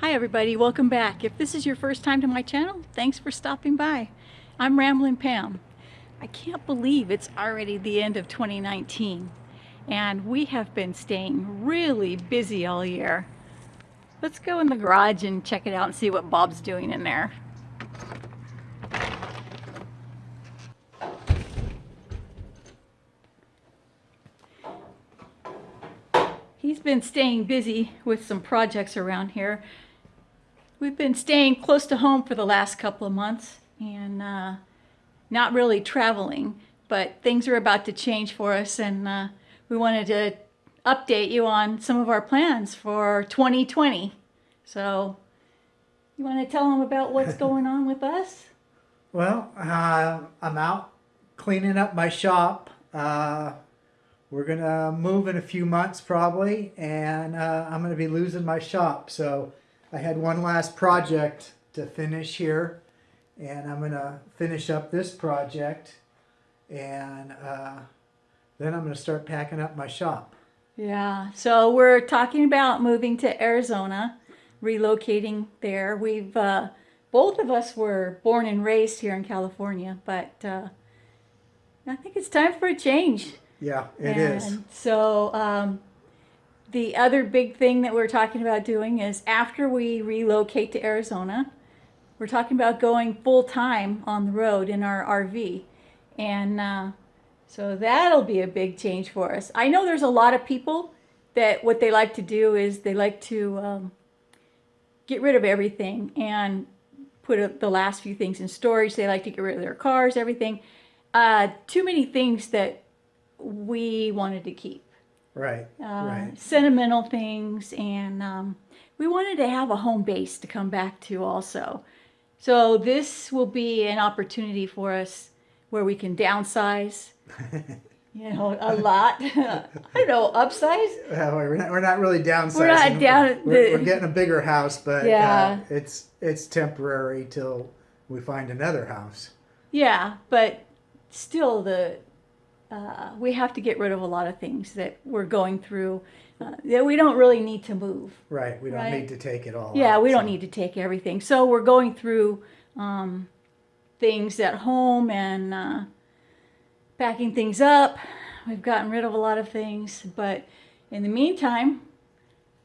Hi everybody, welcome back. If this is your first time to my channel, thanks for stopping by. I'm Ramblin' Pam. I can't believe it's already the end of 2019 and we have been staying really busy all year. Let's go in the garage and check it out and see what Bob's doing in there. He's been staying busy with some projects around here. We've been staying close to home for the last couple of months and uh, not really traveling, but things are about to change for us and uh, we wanted to update you on some of our plans for 2020. So you want to tell them about what's going on with us? Well, uh, I'm out cleaning up my shop. Uh, we're going to move in a few months probably, and uh, I'm going to be losing my shop. So I had one last project to finish here, and I'm going to finish up this project, and uh, then I'm going to start packing up my shop. Yeah, so we're talking about moving to Arizona, relocating there. We've, uh, both of us were born and raised here in California, but uh, I think it's time for a change. Yeah, it and is. So um, the other big thing that we're talking about doing is after we relocate to Arizona, we're talking about going full time on the road in our RV. And uh, so that'll be a big change for us. I know there's a lot of people that what they like to do is they like to um, get rid of everything and put the last few things in storage. They like to get rid of their cars, everything. Uh, too many things that we wanted to keep. Right, Uh, right. Sentimental things, and um, we wanted to have a home base to come back to also. So this will be an opportunity for us where we can downsize, you know, a lot. I don't know, upsize? Uh, we're, not, we're not really downsizing. We're not down- We're, the- we're getting a bigger house, but Yeah. uh, it's it's temporary till we find another house. Yeah, but still the uh, we have to get rid of a lot of things that we're going through uh, that we don't really need to move. Right. We don't Right. need to take it all. Yeah, out, we don't need to take everything. So we're going through um, things at home and uh, packing things up. We've gotten rid of a lot of things, but in the meantime,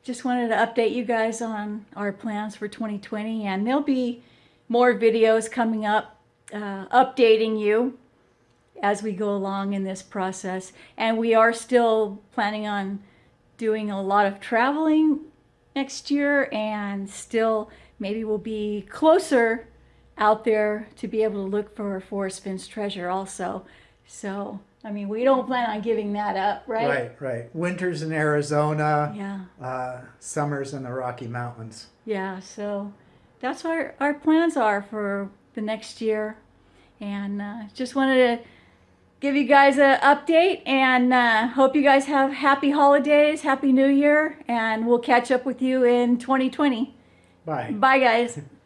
just wanted to update you guys on our plans for 2020, and there'll be more videos coming up uh, updating you as we go along in this process. And we are still planning on doing a lot of traveling next year and still maybe we'll be closer out there to be able to look for Forrest Fenn's treasure also. So, I mean, we don't plan on giving that up, right? Right. Right. Winters in Arizona. Yeah, Uh, summers in the Rocky Mountains. yeah. So that's what our, our plans are for the next year. And uh, just wanted to give you guys an update and uh, hope you guys have happy holidays, happy new year, and we'll catch up with you in 2020. Bye. Bye, guys.